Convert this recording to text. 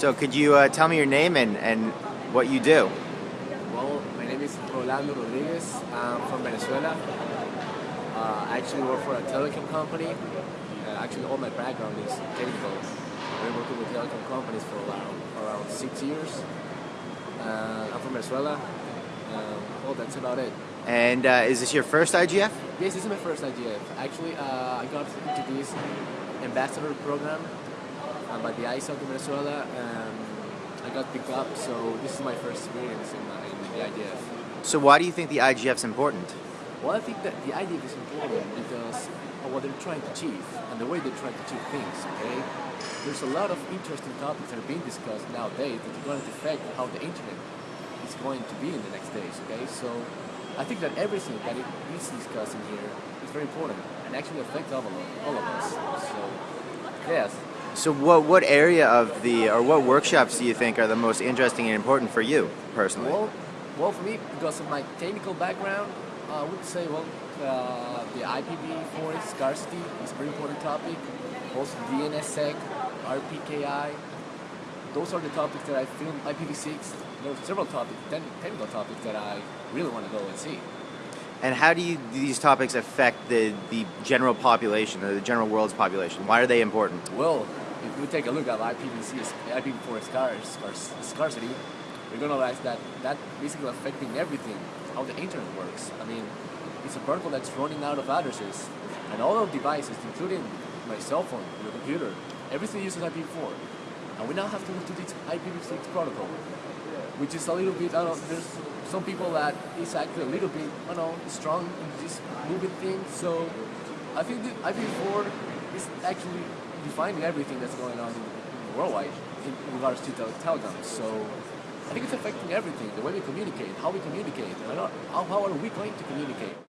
So could you uh, tell me your name and, and what you do? Well, my name is Rolando Rodriguez. I'm from Venezuela. Uh, I actually work for a telecom company. Uh, actually, all my background is technical. I've been working with telecom companies for around, around six years. Uh, I'm from Venezuela. Well, that's about it. And uh, is this your first IGF? Yes, this is my first IGF. Actually, uh, I got into this ambassador program uh, by the ISOC of Venezuela. Um, I got picked up, so this is my first experience in, my, in the IGF. So why do you think the IGF is important? Well, I think that the IGF is important because of what they're trying to achieve and the way they're trying to achieve things, okay? There's a lot of interesting topics that are being discussed nowadays that are going to affect how the internet is going to be in the next days, okay? So I think that everything that it is discussing here is very important and actually affects all of, all of us. So, yes. So what what area of the or what workshops do you think are the most interesting and important for you personally? Well, well, for me, because of my technical background, I would say, well, uh, the IPv4 scarcity is a very important topic. Also, DNSSEC, RPKI. Those are the topics that I feel IPv6. There are several topics, technical topics that I really want to go and see. And how do, you, do these topics affect the, the general population, or the general world's population? Why are they important? Well, if we take a look at IPv6, IPv4 scarce, scarcity, we're going to realize that that basically affecting everything, how the internet works. I mean, it's a protocol that's running out of addresses, and all of devices, including my cell phone, your computer, everything uses IPv4. And we now have to move to this IPv6 protocol, which is a little bit, I don't know, there's some people that is actually a little bit, I don't know, strong in this moving thing. So I think that IPv4 is actually defining everything that's going on worldwide in regards to telecoms. So I think it's affecting everything, the way we communicate, how we communicate, uh, how, how are we going to communicate.